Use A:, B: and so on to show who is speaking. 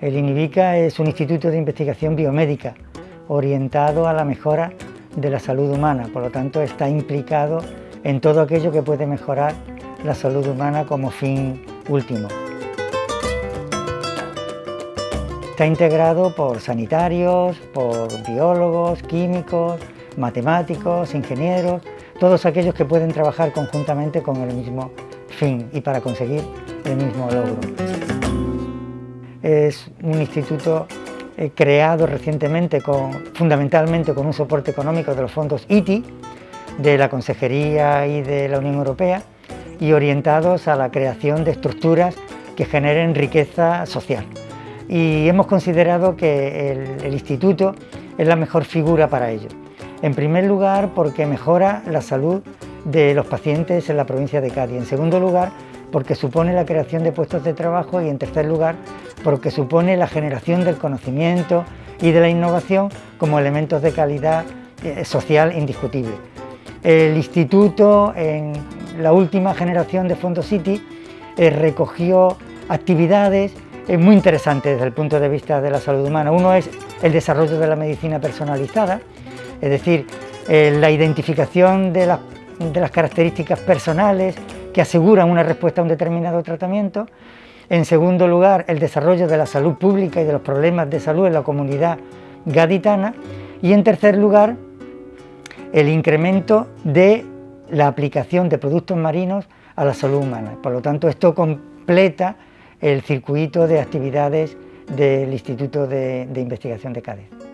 A: El INIVICA es un instituto de investigación biomédica orientado a la mejora de la salud humana, por lo tanto está implicado en todo aquello que puede mejorar la salud humana como fin último. Está integrado por sanitarios, por biólogos, químicos, matemáticos, ingenieros, todos aquellos que pueden trabajar conjuntamente con el mismo fin y para conseguir el mismo logro. Es un instituto eh, creado recientemente fundamentalmente con un soporte económico de los fondos ITI, de la Consejería y de la Unión Europea, y orientados a la creación de estructuras que generen riqueza social. Y hemos considerado que el instituto es la mejor figura para ello. En primer lugar, porque mejora la salud de los pacientes en la provincia de Cádiz. En segundo lugar, porque supone la creación de puestos de trabajo y en tercer lugar, porque supone la generación del conocimiento y de la innovación como elementos de calidad eh, social indiscutible. El instituto, en la última generación de Fondo City, eh, recogió actividades eh, muy interesantes desde el punto de vista de la salud humana. Uno es el desarrollo de la medicina personalizada, es decir, la identificación de las de las características personales que aseguran una respuesta a un determinado tratamiento. En segundo lugar, el desarrollo de la salud pública y de los problemas de salud en la comunidad gaditana. Y en tercer lugar, el incremento de la aplicación de productos marinos a la salud humana. Por lo tanto, esto completa el circuito de actividades del Instituto de, Investigación de Cádiz.